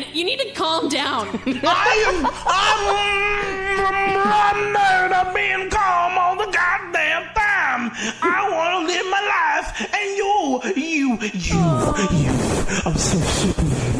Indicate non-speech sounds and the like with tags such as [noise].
man, you need to calm down. I [laughs] am I'm I'm being calm all the goddamn time. I want to live my life, and you, you, you, you. I'm so sick of you.